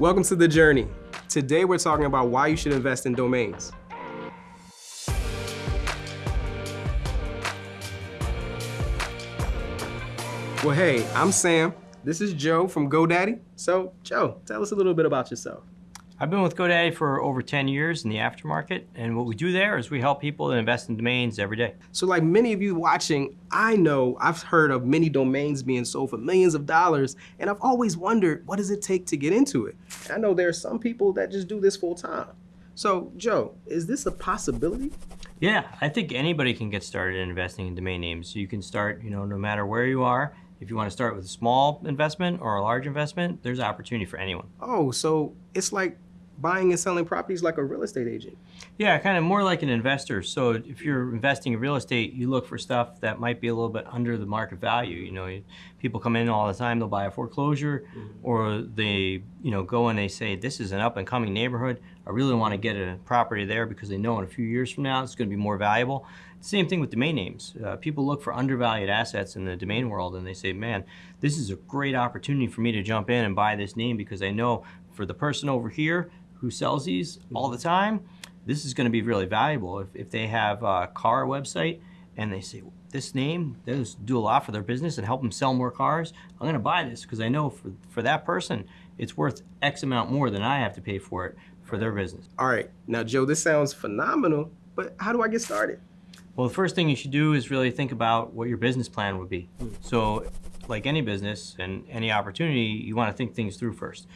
Welcome to The Journey. Today we're talking about why you should invest in domains. Well, hey, I'm Sam. This is Joe from GoDaddy. So, Joe, tell us a little bit about yourself. I've been with GoDaddy for over 10 years in the aftermarket, and what we do there is we help people invest in domains every day. So like many of you watching, I know I've heard of many domains being sold for millions of dollars, and I've always wondered, what does it take to get into it? I know there are some people that just do this full time. So Joe, is this a possibility? Yeah, I think anybody can get started in investing in domain names. So you can start, you know, no matter where you are. If you want to start with a small investment or a large investment, there's opportunity for anyone. Oh, so it's like buying and selling properties like a real estate agent. Yeah, kind of more like an investor. So if you're investing in real estate, you look for stuff that might be a little bit under the market value. You know, people come in all the time, they'll buy a foreclosure mm -hmm. or they, you know, go and they say, this is an up and coming neighborhood. I really want to get a property there because they know in a few years from now it's going to be more valuable. Same thing with domain names. Uh, people look for undervalued assets in the domain world and they say, man, this is a great opportunity for me to jump in and buy this name because I know for the person over here, who sells these all the time, this is going to be really valuable. If, if they have a car website and they say, this name does do a lot for their business and help them sell more cars, I'm going to buy this because I know for, for that person, it's worth X amount more than I have to pay for it for their business. All right. Now, Joe, this sounds phenomenal, but how do I get started? Well, the first thing you should do is really think about what your business plan would be. Hmm. So like any business and any opportunity, you want to think things through first.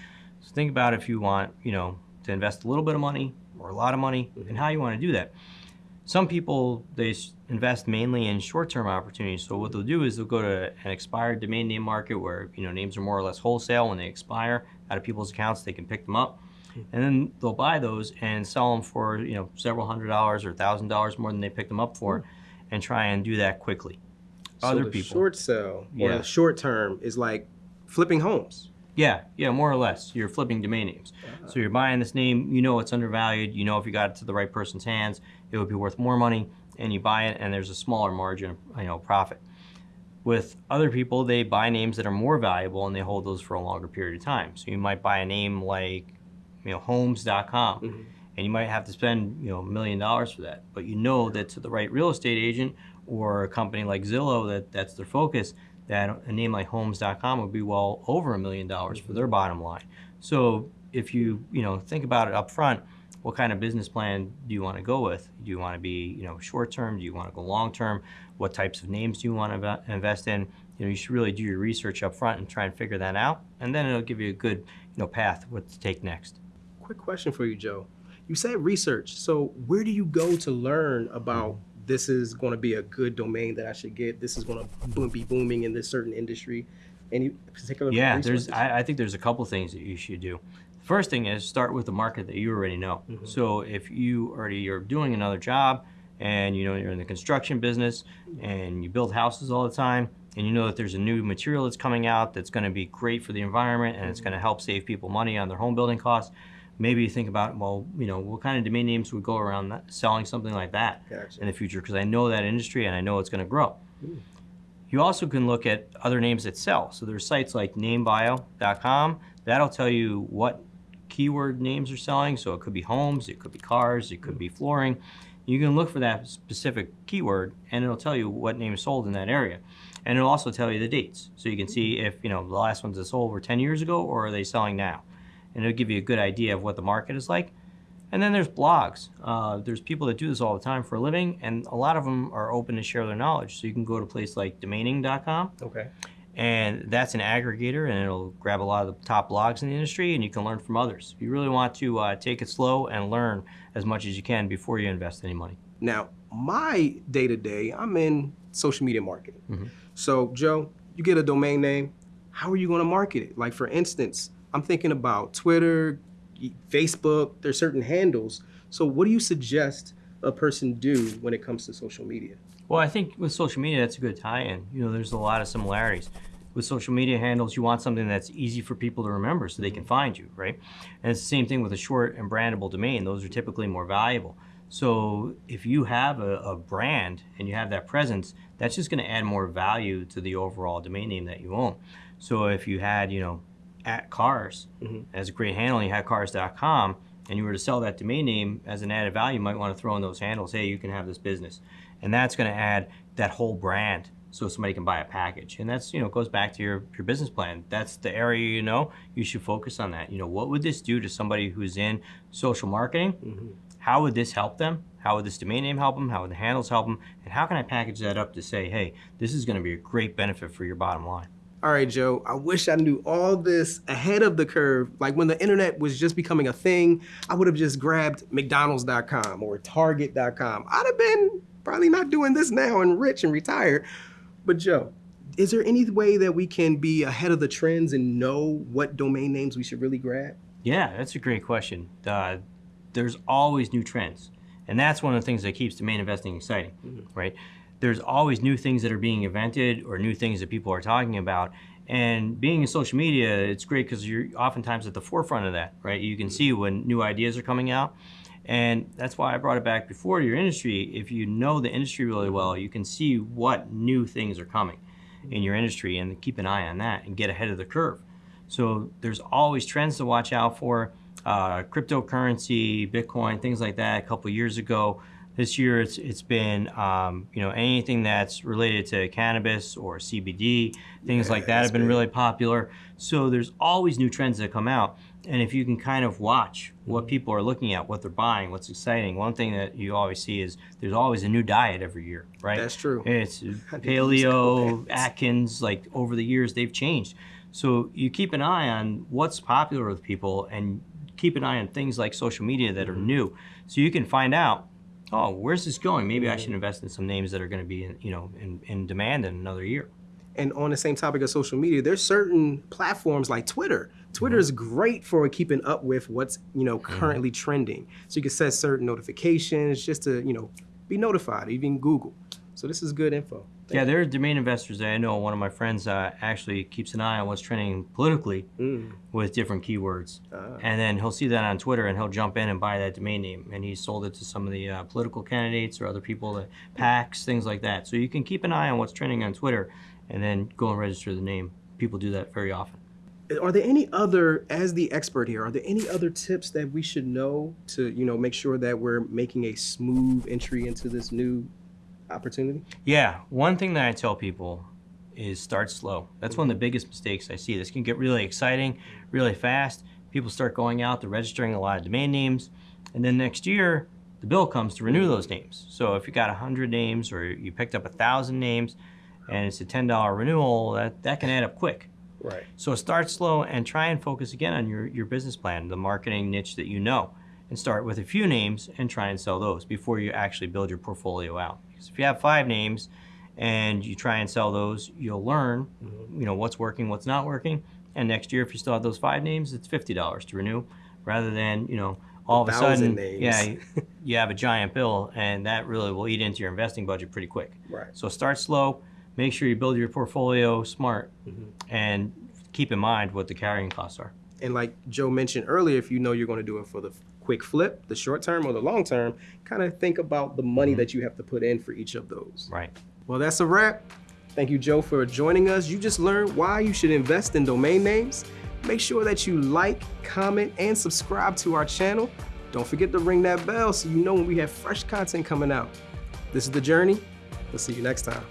So think about if you want, you know, to invest a little bit of money or a lot of money and how you want to do that. Some people, they invest mainly in short-term opportunities. So what they'll do is they'll go to an expired domain name market where you know names are more or less wholesale. When they expire out of people's accounts, they can pick them up. And then they'll buy those and sell them for you know several hundred dollars or thousand dollars more than they picked them up for, mm. and try and do that quickly. So Other the people, short sell or yeah. the short term is like flipping homes. Yeah, yeah, more or less. You're flipping domain names. Uh-huh. So you're buying this name, you know it's undervalued, you know if you got it to the right person's hands, it would be worth more money, and you buy it and there's a smaller margin, you know, profit. With other people, they buy names that are more valuable and they hold those for a longer period of time. So you might buy a name like, you know, homes.com. Mm -hmm. And you might have to spend, you know, a million dollars for that. But you know that to the right real estate agent or a company like Zillow that that's their focus, that a name like homes.com would be well over a million dollars for their bottom line. So if you, you know, think about it up front, what kind of business plan do you want to go with? Do you want to be, you know, short term? Do you want to go long term? What types of names do you want to invest in? You know, you should really do your research up front and try and figure that out. And then it'll give you a good, you know, path what to take next. Quick question for you, Joe. You said research. So where do you go to learn about this is going to be a good domain that I should get. This is going to boom, be booming in this certain industry. Any particular? Yeah, there's. I, I, think there's a couple things that you should do. First thing is start with the market that you already know. Mm -hmm. So if you already are doing another job, and you know you're in the construction business, and you build houses all the time, and you know that there's a new material that's coming out that's going to be great for the environment, and it's going to help save people money on their home building costs maybe you think about, well, you know, what kind of domain names would go around that, selling something like that gotcha. in the future? Because I know that industry and I know it's going to grow. Ooh. You also can look at other names that sell. So there's sites like namebio.com. That'll tell you what keyword names are selling. So it could be homes, it could be cars, it could be hmm. flooring. You can look for that specific keyword and it'll tell you what name is sold in that area. And it'll also tell you the dates. So you can hmm. see if, you know, the last ones that sold were 10 years ago or are they selling now and it'll give you a good idea of what the market is like. And then there's blogs. Uh, there's people that do this all the time for a living, and a lot of them are open to share their knowledge. So you can go to a place like domaining.com. Okay. And that's an aggregator, and it'll grab a lot of the top blogs in the industry, and you can learn from others. If you really want to uh, take it slow and learn as much as you can before you invest any money. Now, my day-to-day, -day, I'm in social media marketing. Mm -hmm. So, Joe, you get a domain name, how are you going to market it? Like, for instance, I'm thinking about Twitter, Facebook, there's certain handles. So what do you suggest a person do when it comes to social media? Well, I think with social media, that's a good tie-in. You know, there's a lot of similarities. With social media handles, you want something that's easy for people to remember so they can find you, right? And it's the same thing with a short and brandable domain. Those are typically more valuable. So if you have a, a brand and you have that presence, that's just gonna add more value to the overall domain name that you own. So if you had, you know, at cars mm-hmm. as a great handle, and you had cars.com, and you were to sell that domain name as an added value, you might want to throw in those handles. Hey, you can have this business, and that's going to add that whole brand so somebody can buy a package. And that's you know goes back to your your business plan. That's the area you know you should focus on that. You know what would this do to somebody who's in social marketing? Mm-hmm. How would this help them? How would this domain name help them? How would the handles help them? And how can I package that up to say, hey, this is going to be a great benefit for your bottom line? All right, Joe, I wish I knew all this ahead of the curve. Like when the internet was just becoming a thing, I would have just grabbed McDonald's.com or Target.com. I'd have been probably not doing this now and rich and retired. But, Joe, is there any way that we can be ahead of the trends and know what domain names we should really grab? Yeah, that's a great question. Uh, there's always new trends. And that's one of the things that keeps domain investing exciting, right? There's always new things that are being invented or new things that people are talking about. And being in social media, it's great because you're oftentimes at the forefront of that, right? You can see when new ideas are coming out. And that's why I brought it back before your industry. If you know the industry really well, you can see what new things are coming in your industry and keep an eye on that and get ahead of the curve. So there's always trends to watch out for. Uh, cryptocurrency, Bitcoin, things like that. A couple years ago, this year it's it's been um, you know anything that's related to cannabis or CBD, things like that have been big. really popular. So there's always new trends that come out, and if you can kind of watch what people are looking at, what they're buying, what's exciting. One thing that you always see is there's always a new diet every year, right? That's true. It's I need to use paleo, Atkins. Like over the years, they've changed. So you keep an eye on what's popular with people, and keep an eye on things like social media that are new, so you can find out. Oh, where's this going? Maybe I should mm-hmm. invest in some names that are going to be, in, you know, in, in demand in another year. And on the same topic of social media, there's certain platforms like Twitter. Twitter is mm-hmm. great for keeping up with what's you know mm-hmm. currently trending. So you can set certain notifications just to you know be notified. Even Google. So this is good info. Yeah, there are domain investors that I know. One of my friends uh, actually keeps an eye on what's trending politically Mm. with different keywords. Ah. And then he'll see that on Twitter and he'll jump in and buy that domain name. And he sold it to some of the uh, political candidates or other people, that PACs, things like that. So you can keep an eye on what's trending on Twitter and then go and register the name. People do that very often. Are there any other, as the expert here, are there any other tips that we should know to you know make sure that we're making a smooth entry into this new opportunity? Yeah, one thing that I tell people is start slow. That's one of the biggest mistakes I see. This can get really exciting, really fast. People start going out, they're registering a lot of domain names, and then next year the bill comes to renew those names. So if you got 100 names or you picked up a 1,000 names and it's a $10 renewal, that, that can add up quick. Right. So start slow and try and focus again on your, your business plan, the marketing niche that you know, and start with a few names and try and sell those before you actually build your portfolio out. Because if you have five names and you try and sell those, you'll learn, you know, what's working, what's not working. And next year, if you still have those five names, it's fifty dollars to renew, rather than you know all of a thousand sudden, names. yeah, you, you have a giant bill, and that really will eat into your investing budget pretty quick. Right. So start slow, make sure you build your portfolio smart, mm-hmm. and keep in mind what the carrying costs are. And like Joe mentioned earlier, if you know you're going to do it for the quick flip, the short term or the long term, kind of think about the money mm-hmm. that you have to put in for each of those. Right. Well, that's a wrap. Thank you, Joe, for joining us. You just learned why you should invest in domain names. Make sure that you like, comment, and subscribe to our channel. Don't forget to ring that bell so you know when we have fresh content coming out. This is The Journey. We'll see you next time.